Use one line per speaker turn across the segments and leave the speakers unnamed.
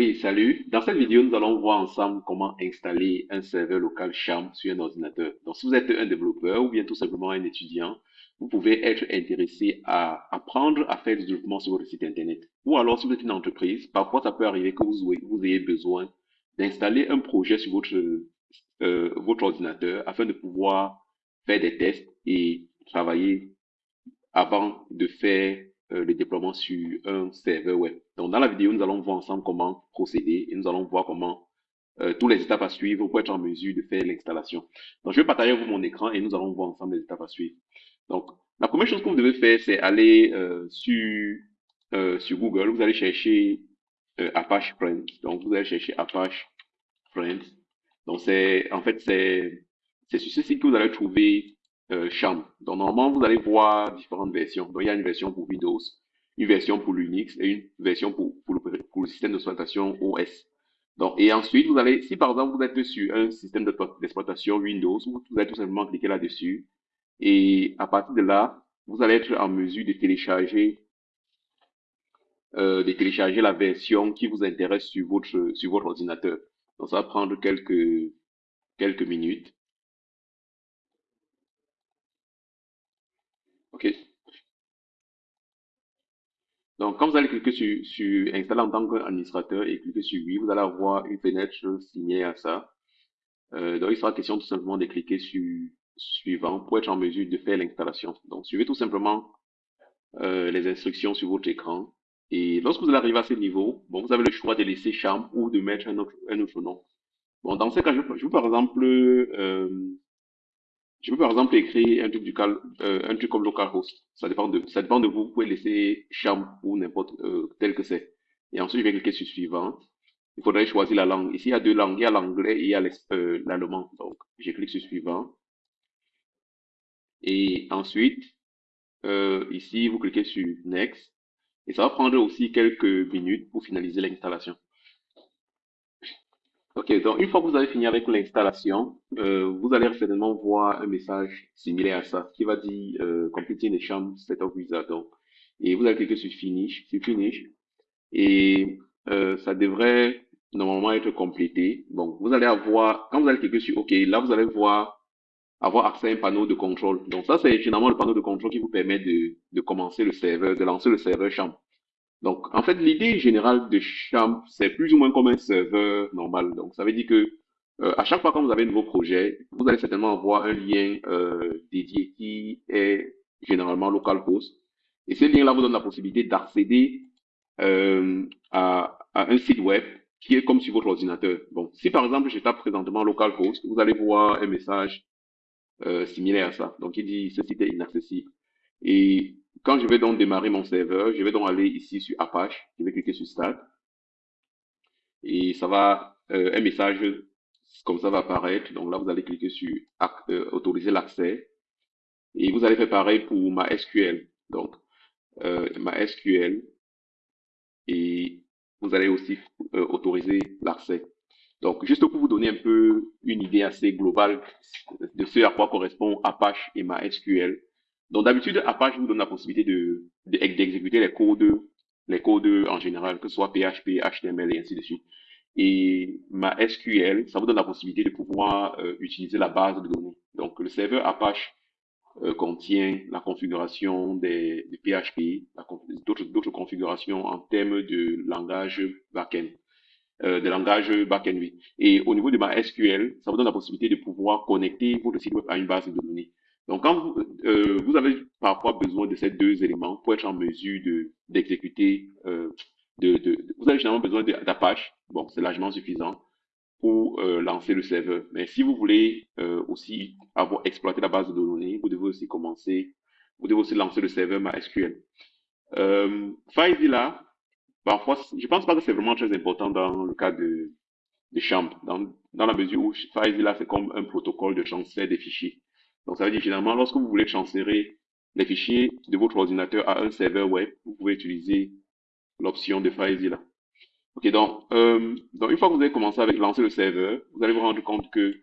Oui, salut. Dans cette vidéo, nous allons voir ensemble comment installer un serveur local Charm sur un ordinateur. Donc, si vous êtes un développeur ou bien tout simplement un étudiant, vous pouvez être intéressé à apprendre à faire du développement sur votre site internet. Ou alors, si vous êtes une entreprise, parfois ça peut arriver que vous, ayez besoin d'installer un projet sur euh, votre ordinateur afin de pouvoir faire des tests et travailler avant de faire euh, le déploiement sur un serveur web. Donc, dans la vidéo, nous allons voir ensemble comment procéder et nous allons voir comment euh, tous les étapes à suivre pour être en mesure de faire l'installation. Donc, je vais partager avec vous mon écran et nous allons voir ensemble les étapes à suivre. Donc, la première chose que vous devez faire, c'est aller euh, sur, sur Google. Vous allez chercher Apache Friends. Donc, vous allez chercher Apache Friends. Donc, c'est en fait, c'est sur ce site que vous allez trouver euh, Donc normalement, vous allez voir différentes versions. Donc il y a une version pour Windows, une version pour Linux et une version pour, le système d'exploitation OS. Donc, et ensuite, vous allez, si par exemple vous êtes sur un système d'exploitation Windows, vous allez tout simplement cliquer là-dessus. Et à partir de là, vous allez être en mesure de télécharger, euh, de télécharger la version qui vous intéresse sur votre, sur votre ordinateur. Donc ça va prendre quelques, quelques minutes. OK. Donc, quand vous allez cliquer sur, sur Installer en tant qu'administrateur et cliquer sur Oui, vous allez avoir une fenêtre signée à ça. Euh, donc, il sera question tout simplement de cliquer sur Suivant pour être en mesure de faire l'installation. Donc, suivez tout simplement euh, les instructions sur votre écran. Et lorsque vous allez arriver à ce niveau, bon, vous avez le choix de laisser Charm ou de mettre un autre, un autre nom. Bon, dans ce cas, je, je par exemple euh, je peux par exemple écrire un truc, du cal, euh, un truc comme localhost. Ça dépend de, ça dépend de vous. Vous pouvez laisser charm ou n'importe euh, tel que c'est. Et ensuite, je vais cliquer sur suivant. Il faudrait choisir la langue. Ici, il y a deux langues. Il y a l'anglais et il y a euh, l'allemand. Donc, je clique sur suivant. Et ensuite, euh, ici, vous cliquez sur next. Et ça va prendre aussi quelques minutes pour finaliser l'installation. Ok, donc une fois que vous avez fini avec l'installation, euh, vous allez certainement voir un message similaire à ça qui va dire euh, Completing the Sham Setup Wizard. Donc, et vous allez cliquer sur Finish, sur Finish, et euh, ça devrait normalement être complété. Donc, vous allez avoir, quand vous allez cliquer sur OK, là vous allez voir avoir accès à un panneau de contrôle. Donc ça, c'est finalement le panneau de contrôle qui vous permet de, de commencer le serveur, de lancer le serveur Sham. Donc, en fait, l'idée générale de Champ, c'est plus ou moins comme un serveur normal. Donc, ça veut dire que euh, à chaque fois que vous avez un nouveau projet, vous allez certainement avoir un lien euh, dédié qui est généralement localhost. Et ce lien-là vous donne la possibilité d'accéder euh, à, à, un site web qui est comme sur votre ordinateur. Bon, si par exemple je tape présentement localhost, vous allez voir un message euh, similaire à ça. Donc, il dit ce site est inaccessible. Et quand je vais donc démarrer mon serveur, je vais donc aller ici sur Apache, je vais cliquer sur Start. Et ça va, euh, un message comme ça va apparaître. Donc là, vous allez cliquer sur euh, Autoriser l'accès. Et vous allez faire pareil pour ma SQL. Donc, euh, ma SQL. Et vous allez aussi euh, autoriser l'accès. Donc, juste pour vous donner un peu une idée assez globale de ce à quoi correspond Apache et ma SQL. Donc d'habitude, Apache vous donne la possibilité de d'exécuter les codes, les codes en général, que ce soit PHP, HTML et ainsi de suite. Et ma SQL, ça vous donne la possibilité de pouvoir euh, utiliser la base de données. Donc le serveur Apache euh, contient la configuration des, PHP, d'autres configurations en termes de langage backend. Euh, de langage backend. Et au niveau de ma SQL, ça vous donne la possibilité de pouvoir connecter votre site web à une base de données. Donc, quand vous, euh, vous avez parfois besoin de ces deux éléments pour être en mesure de d'exécuter, euh, de, de, vous avez généralement besoin d'Apache. Bon, c'est largement suffisant pour euh, lancer le serveur. Mais si vous voulez euh, aussi avoir exploité la base de données, vous devez aussi commencer, vous devez aussi lancer le serveur MySQL. Euh, FileZilla, parfois, je pense pas que c'est vraiment très important dans le cas de, de dans, dans la mesure où FileZilla c'est comme un protocole de transfert des fichiers. Donc, ça veut dire finalement, lorsque vous voulez transférer les fichiers de votre ordinateur à un serveur web, vous pouvez utiliser l'option de FileZilla. Ok, donc, euh, donc une fois que vous avez commencé avec lancer le serveur, vous allez vous rendre compte que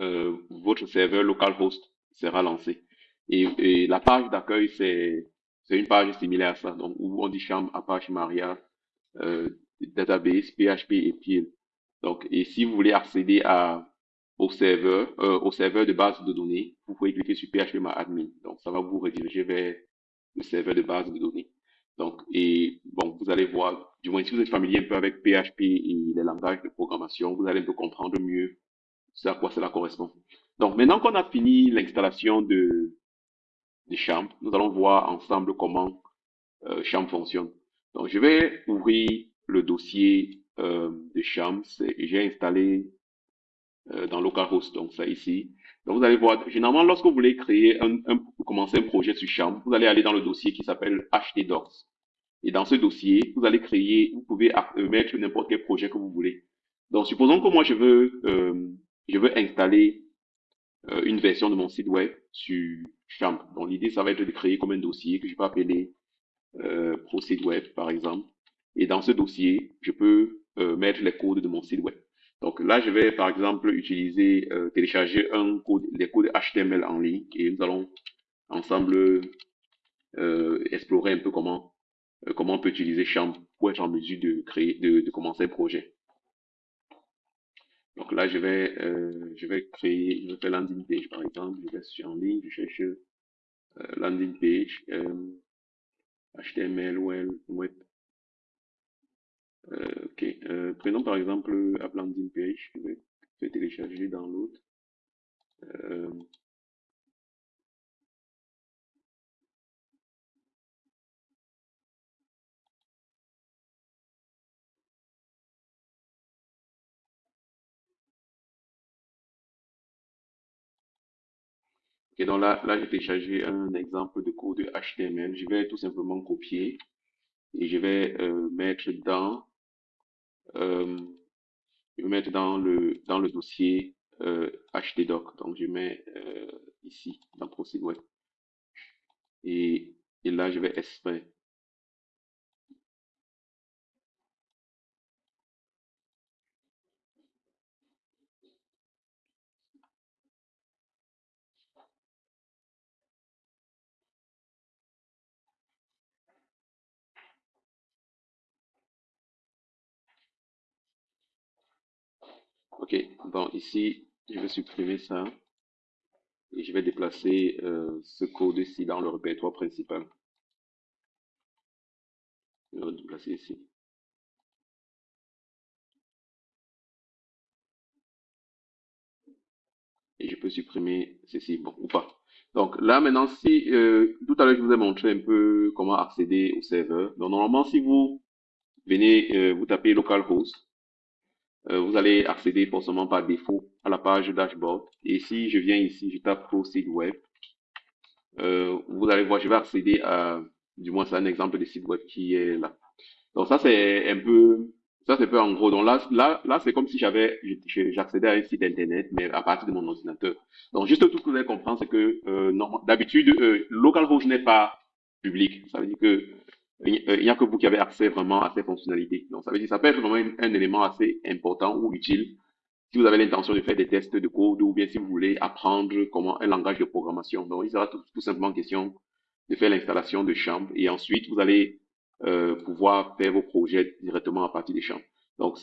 euh, votre serveur localhost sera lancé. Et, et la page d'accueil, c'est une page similaire à ça, donc où on dit chambre Apache Maria euh, database, PHP et PIL. Donc, et si vous voulez accéder à, au serveur, euh, au serveur de base de données, vous pouvez cliquer sur PHP admin. Donc, ça va vous rediriger vers le serveur de base de données. Donc, et bon, vous allez voir, du moins si vous êtes familier un peu avec PHP et les langages de programmation, vous allez un peu comprendre mieux ce à quoi cela correspond. Donc, maintenant qu'on a fini l'installation de, de Champ, nous allons voir ensemble comment euh, Champ fonctionne. Donc, je vais ouvrir le dossier euh, de Champ et j'ai installé euh, dans localhost, donc ça ici. Donc, vous allez voir, généralement, lorsque vous voulez créer un, un commencer un projet sur Champ, vous allez aller dans le dossier qui s'appelle htdocs. Et dans ce dossier, vous allez créer, vous pouvez euh, mettre n'importe quel projet que vous voulez. Donc, supposons que moi, je veux, euh, je veux installer euh, une version de mon site web sur Champ. Donc, l'idée, ça va être de créer comme un dossier que je peux appeler euh, par exemple. Et dans ce dossier, je peux euh, mettre les codes de mon site web. Donc là, je vais, par exemple, utiliser, euh, télécharger un code, les codes HTML en ligne et nous allons ensemble euh, explorer un peu comment euh, comment on peut utiliser Champ pour être en mesure de créer, de, de commencer un projet. Donc là, je vais, euh, je vais créer, je vais faire landing page par exemple. Je vais sur en ligne, je cherche euh, landing page, euh, HTML, web, web. Euh, ok, euh, prenons par exemple app landing page. Je vais, je vais télécharger dans l'autre. Euh, là, là j'ai téléchargé un exemple de code HTML. Je vais tout simplement copier et je vais euh, mettre dans je vais mettre dans le dans le dossier euh, htdoc. Donc je mets euh, ici dans Procédure Web et, et là je vais extraire. Ok, donc ici je vais supprimer ça et je vais déplacer euh, ce code-ci dans le répertoire principal. Je vais le déplacer ici. Et je peux supprimer ceci, bon, ou pas. Donc là maintenant, si euh, tout à l'heure je vous ai montré un peu comment accéder au serveur. Donc normalement, si vous venez, euh, vous tapez localhost, vous allez accéder forcément par défaut à la page dashboard. Et si je viens ici, je tape Pro Site Web, euh, vous allez voir, je vais accéder à, du moins c'est un exemple de site web qui est là. Donc ça c'est un peu, ça c'est peu en gros. Donc là, là, là c'est comme si j'avais, j'accédais à un site internet, mais à partir de mon ordinateur. Donc juste tout ce que vous allez comprendre, c'est que euh, d'habitude, euh, localhost n'est pas public. Ça veut dire que il n'y a que vous qui avez accès vraiment à ces fonctionnalités. Donc, ça veut dire ça peut être vraiment un, un élément assez important ou utile si vous avez l'intention de faire des tests de code ou bien si vous voulez apprendre comment un langage de programmation. Donc, il sera tout, simplement question de faire l'installation de Champ et ensuite vous allez euh, pouvoir faire vos projets directement à partir des champs. Donc,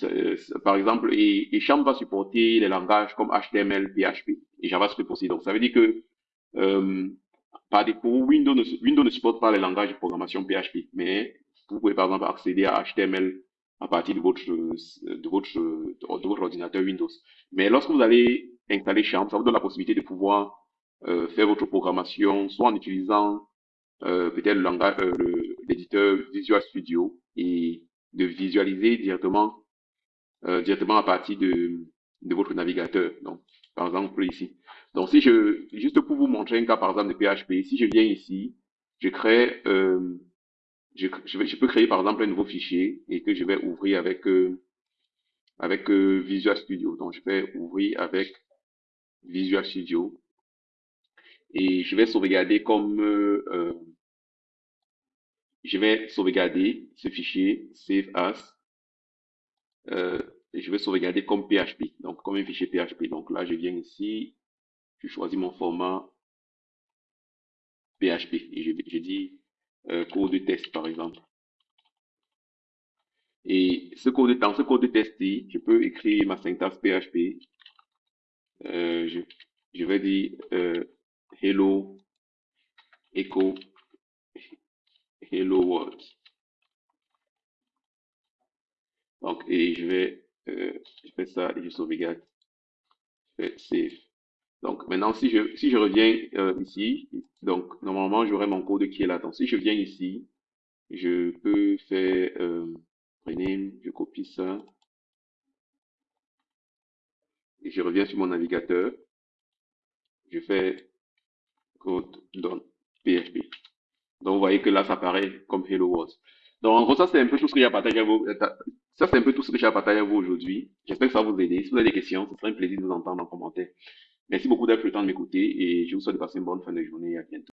par exemple, et, Champ va supporter les langages comme HTML, PHP et JavaScript aussi. Donc, ça veut dire que euh, par défaut, Windows ne, Windows ne supporte pas les langages de programmation PHP, mais vous pouvez par exemple accéder à HTML à partir de votre, de votre, ordinateur Windows. Mais lorsque vous allez installer Champ, ça vous donne la possibilité de pouvoir euh, faire votre programmation, soit en utilisant euh, peut-être euh, l'éditeur Visual Studio et de visualiser directement, directement à partir de, de votre navigateur. Donc, par exemple ici. Donc, si je, juste pour vous montrer un cas, par exemple, de PHP, si je viens ici, je crée, euh, je, je, je, peux créer, par exemple, un nouveau fichier et que je vais ouvrir avec, euh, avec euh, Visual Studio. Donc, je vais ouvrir avec Visual Studio et je vais sauvegarder comme, euh, je vais sauvegarder ce fichier, save as, et je vais sauvegarder comme PHP, donc comme un fichier PHP. Donc là, je viens ici, je choisis mon format PHP et je, dis euh, code de test par exemple. Et ce code, dans ce code testé, je peux écrire ma syntaxe PHP. Euh, je, je vais dire euh, hello echo hello world. Donc, et je vais, euh, je fais ça et je sauvegarde. Je fais save. Donc, maintenant, si je, si je reviens euh, ici, donc, normalement, j'aurai mon code qui est là. Donc, si je viens ici, je peux faire euh, rename, je copie ça. Et je reviens sur mon navigateur. Je fais code dans PHP. Donc, vous voyez que là, ça apparaît comme Hello World. Donc, en gros, ça, c'est un peu tout ce que j'ai à partager à vous. Ça, c'est un peu tout ce que j'ai à partager à vous aujourd'hui. J'espère que ça vous aider. Si vous avez des questions, ce serait un plaisir de vous entendre en commentaire. Merci beaucoup d'avoir pris le temps de m'écouter et je vous souhaite de passer une bonne fin de journée et à bientôt.